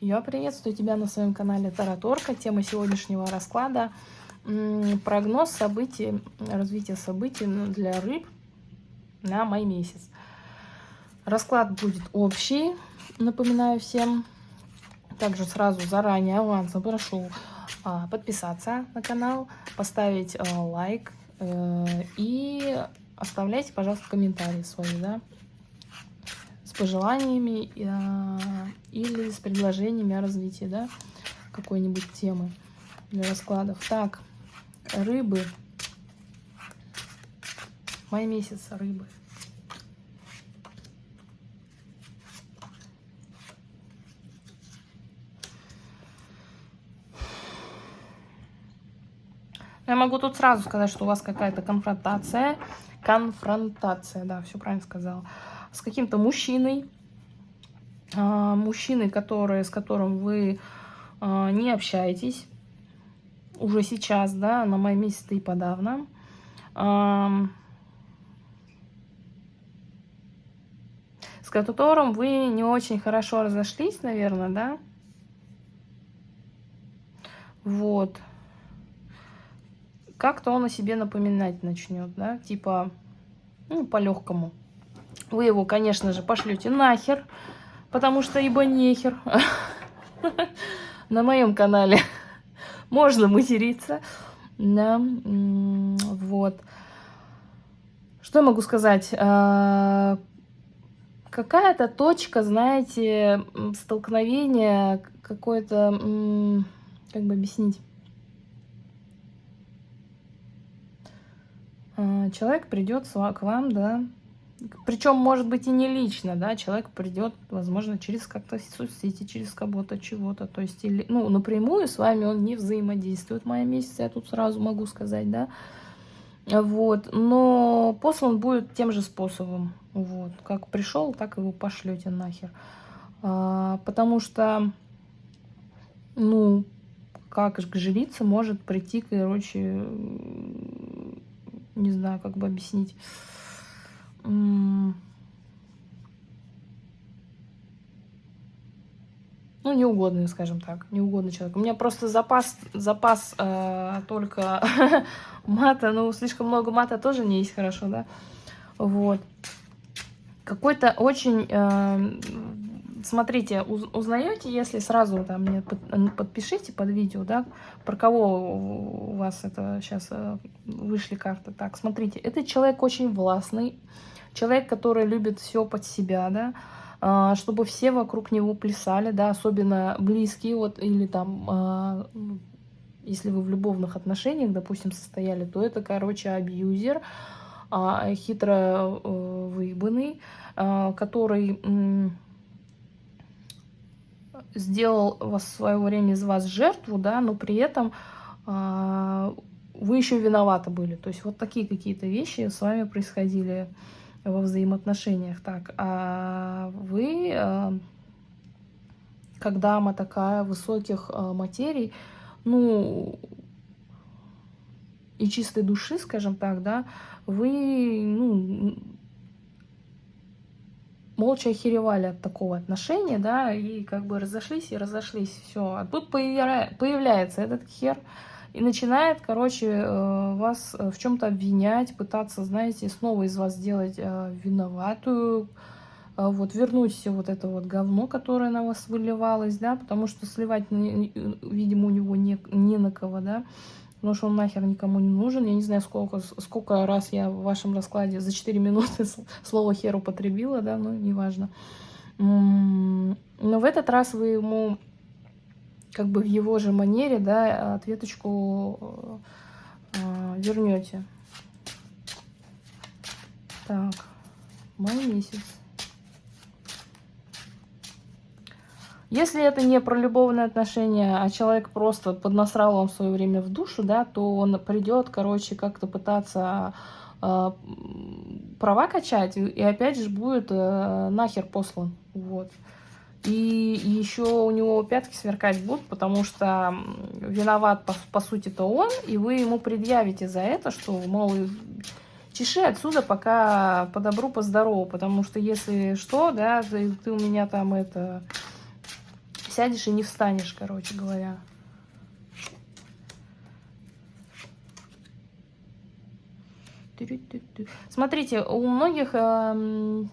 Я приветствую тебя на своем канале Тараторка. Тема сегодняшнего расклада – прогноз событий, развития событий для рыб на май месяц. Расклад будет общий, напоминаю всем. Также сразу заранее авансом прошу а, подписаться на канал, поставить а, лайк э, и оставляйте, пожалуйста, комментарии свои, да, пожеланиями э, или с предложениями о развитии, да, какой-нибудь темы для раскладов. Так, рыбы. Май месяц рыбы. Я могу тут сразу сказать, что у вас какая-то конфронтация. Конфронтация, да, все правильно сказала. С каким-то мужчиной. А, мужчиной, который, с которым вы а, не общаетесь. Уже сейчас, да, на май месяц и подавно. С которым вы не очень хорошо разошлись, наверное, да? Вот как-то он о себе напоминать начнет, да, типа, ну, по-легкому. Вы его, конечно же, пошлете нахер, потому что ибо нехер. На моем канале можно материться. Да, вот. Что я могу сказать? А, какая-то точка, знаете, столкновения, какое-то, как бы объяснить, А, человек придет к вам, да, причем, может быть, и не лично, да, человек придет, возможно, через как-то соцсети, через кого-то, чего-то, то есть, или, ну, напрямую с вами он не взаимодействует мая месяца, я тут сразу могу сказать, да, вот, но послан будет тем же способом, вот, как пришел, так его пошлете нахер, а, потому что, ну, как к жрице может прийти, короче, не знаю, как бы объяснить. Ну, неугодный, скажем так, неугодный человек. У меня просто запас, запас э, только мата, ну, слишком много мата тоже не есть хорошо, да? Вот. Какой-то очень э, смотрите, узнаете, если сразу там мне подпишите под видео, да, про кого у вас это сейчас э, вышли карты. Так, смотрите, этот человек очень властный, человек, который любит все под себя, да, а, чтобы все вокруг него плясали, да, особенно близкие, вот, или там, а, если вы в любовных отношениях, допустим, состояли, то это, короче, абьюзер, а, хитро э, выебанный, который сделал в свое время из вас жертву, да, но при этом вы еще виноваты были. То есть вот такие какие-то вещи с вами происходили во взаимоотношениях. Так, а вы, э, как дама такая высоких э, материй, ну, и чистой души, скажем так, да, вы, ну, молча охеревали от такого отношения, да, и как бы разошлись и разошлись, все. А тут появля... появляется этот хер и начинает, короче, э, вас в чем-то обвинять, пытаться, знаете, снова из вас сделать э, виноватую, э, вот вернуть все вот это вот говно, которое на вас выливалось, да, потому что сливать, видимо, у него не, не на кого, да, потому что он нахер никому не нужен. Я не знаю, сколько, сколько раз я в вашем раскладе за 4 минуты слово хер употребила, да, но неважно. Но в этот раз вы ему как бы в его же манере, да, ответочку э, вернете. Так, май месяц. Если это не про любовные отношения, а человек просто поднасрал вам свое время в душу, да, то он придет, короче, как-то пытаться э, права качать, и опять же будет э, нахер послан. Вот. И, еще у него пятки сверкать будут, потому что виноват, по, по сути-то он, и вы ему предъявите за это, что, мол, чеши отсюда пока по добру, по здорову, потому что если что, да, ты, у меня там это Сядешь и не встанешь, короче говоря. Смотрите, у многих э,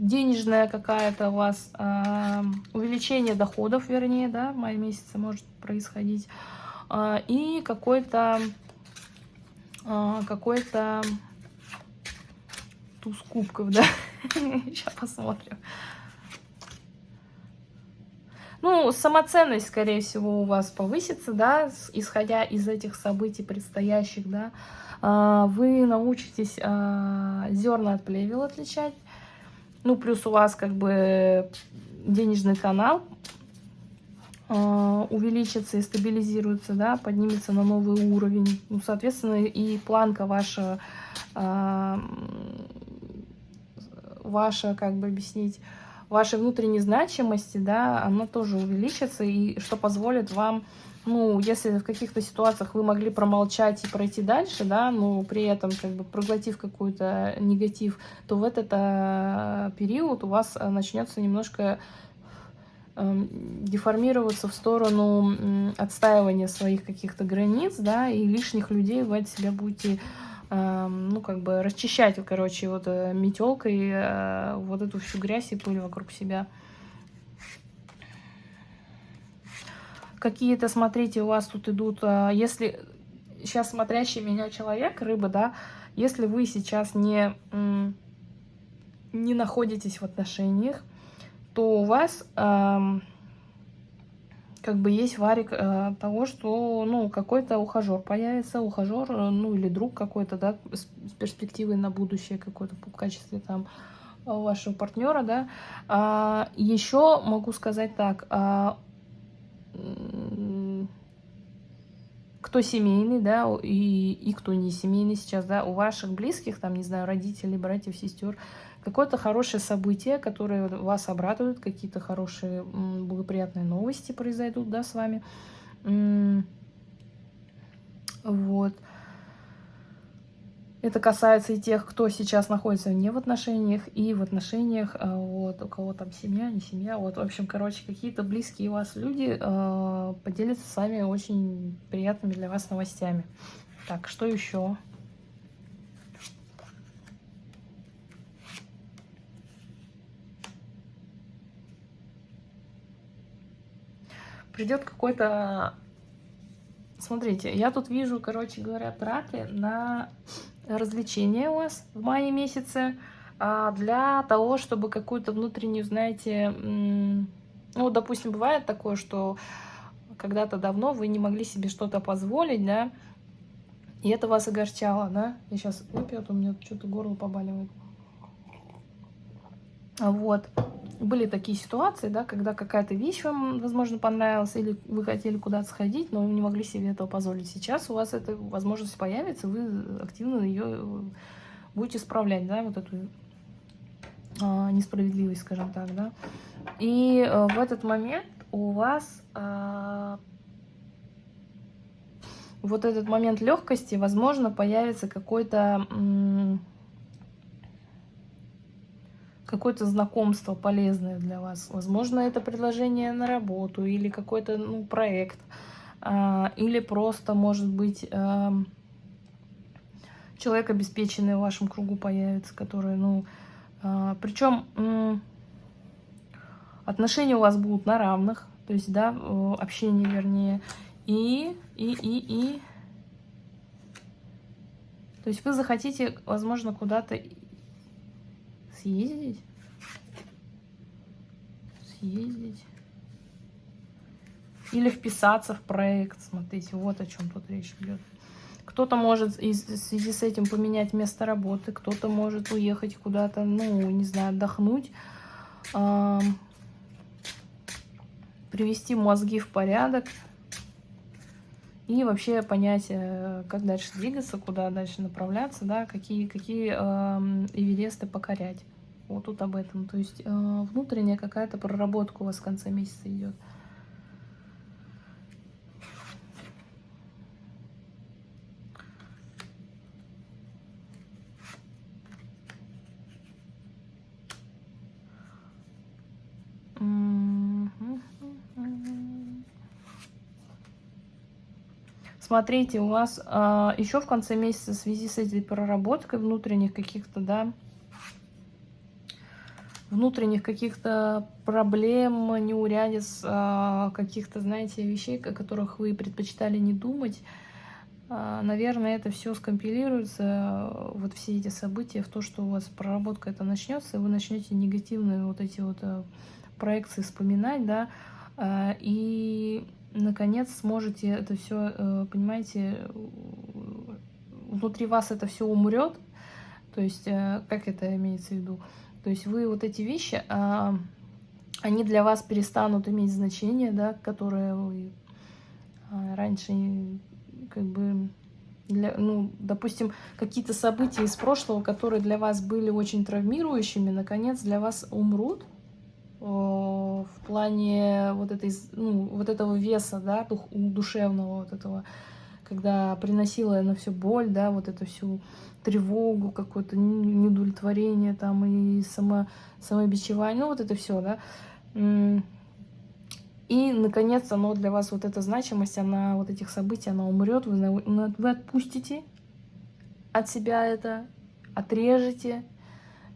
денежная какая-то у вас э, увеличение доходов, вернее, да, в мае месяце может происходить. Э, и какой-то э, какой-то туз кубков, да. Сейчас посмотрим. Ну, самоценность, скорее всего, у вас повысится, да, исходя из этих событий предстоящих, да. А, вы научитесь а, зерна от плевел отличать. Ну, плюс у вас как бы денежный канал а, увеличится и стабилизируется, да, поднимется на новый уровень. Ну, соответственно, и планка ваша, ваша, как бы объяснить, вашей внутренней значимости, да, она тоже увеличится, и что позволит вам ну, если в каких-то ситуациях вы могли промолчать и пройти дальше, да, но при этом как бы проглотив какой-то негатив, то в этот а, период у вас а, начнется немножко э, деформироваться в сторону э, отстаивания своих каких-то границ, да, и лишних людей вы от себя будете, э, ну, как бы расчищать, короче, вот э, метелкой э, вот эту всю грязь и пыль вокруг себя. Какие-то, смотрите, у вас тут идут, а, если сейчас смотрящий меня человек, рыба, да, если вы сейчас не, не находитесь в отношениях, то у вас как бы есть варик э, того, что, ну, какой-то ухажер появится, ухажер, э, ну, или друг какой-то, да, с, с перспективой на будущее какой-то в качестве там вашего партнера, да. А, еще могу сказать так, а, кто семейный, да, и, и кто не семейный сейчас, да, у ваших близких, там, не знаю, родителей, братьев, сестер, какое-то хорошее событие, которое вас обрадует, какие-то хорошие, благоприятные новости произойдут, да, с вами. Вот. Это касается и тех, кто сейчас находится не в отношениях, и в отношениях, а, вот, у кого там семья, не семья, вот, в общем, короче, какие-то близкие у вас люди э, поделятся с вами очень приятными для вас новостями. Так, что еще? Придет какой-то... Смотрите, я тут вижу, короче говоря, траты на развлечения у вас в мае месяце а, для того, чтобы какую-то внутреннюю, знаете, ну, допустим, бывает такое, что когда-то давно вы не могли себе что-то позволить, да, и это вас огорчало, да. Я сейчас выпью, а то у меня что-то горло побаливает. Вот были такие ситуации, да, когда какая-то вещь вам, возможно, понравилась, или вы хотели куда-то сходить, но не могли себе этого позволить. Сейчас у вас эта возможность появится, вы активно ее будете справлять, да, вот эту а, несправедливость, скажем так, да. И а, в этот момент у вас а, вот этот момент легкости, возможно, появится какой-то какое-то знакомство полезное для вас. Возможно, это предложение на работу или какой-то ну, проект. А, или просто, может быть, а, человек обеспеченный в вашем кругу появится, который, ну... А, причем отношения у вас будут на равных, то есть, да, общение, вернее. И, и, и, и... То есть вы захотите, возможно, куда-то съездить. Съездить. Или вписаться в проект. Смотрите, вот о чем тут речь идет. Кто-то может в связи с этим поменять место работы, кто-то может уехать куда-то, ну, не знаю, отдохнуть, э, привести мозги в порядок и вообще понять, э, как дальше двигаться, куда дальше направляться, да, какие, какие э, эвересты покорять. Вот тут об этом. То есть э, внутренняя какая-то проработка у вас в конце месяца идет. Смотрите, у вас а, еще в конце месяца в связи с этой проработкой внутренних каких-то, да, внутренних каких-то проблем, неурядиц, а, каких-то, знаете, вещей, о которых вы предпочитали не думать, а, наверное, это все скомпилируется, вот все эти события, в то, что у вас проработка это начнется, и вы начнете негативные вот эти вот э, проекции вспоминать, да, и наконец сможете это все, э, понимаете, внутри вас это все умрет, то есть, э, как это имеется в виду? То есть вы вот эти вещи, а, они для вас перестанут иметь значение, да, которые вы а, раньше как бы для, ну, допустим, какие-то события из прошлого, которые для вас были очень травмирующими, наконец для вас умрут в плане вот, этой, ну, вот этого веса, да, дух, душевного вот этого, когда приносила на все боль, да, вот эту всю тревогу, какое-то неудовлетворение там и само, самобичевание, ну вот это все, да. И, наконец, оно для вас, вот эта значимость, она, вот этих событий, она умрет, вы, вы отпустите от себя это, отрежете,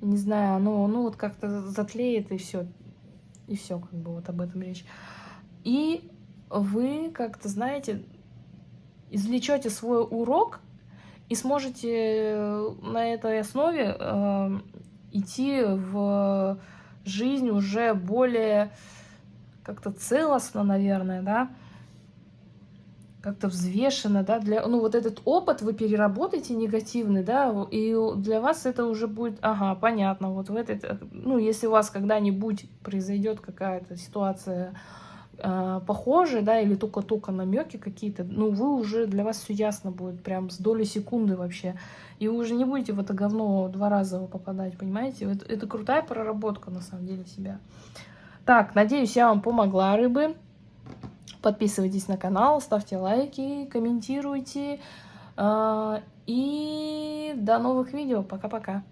не знаю, оно, ну вот как-то затлеет и все, и все, как бы вот об этом речь. И вы как-то, знаете, извлечете свой урок и сможете э, на этой основе э, идти в жизнь уже более как-то целостно, наверное, да, как-то взвешенно, да, для, ну, вот этот опыт вы переработаете негативный, да, и для вас это уже будет, ага, понятно, вот в этой, ну, если у вас когда-нибудь произойдет какая-то ситуация э, похожая, да, или только-только намеки какие-то, ну, вы уже, для вас все ясно будет, прям с доли секунды вообще, и вы уже не будете в это говно два раза попадать, понимаете, это, это крутая проработка, на самом деле, себя. Так, надеюсь, я вам помогла, рыбы. Подписывайтесь на канал, ставьте лайки, комментируйте. А, и до новых видео. Пока-пока.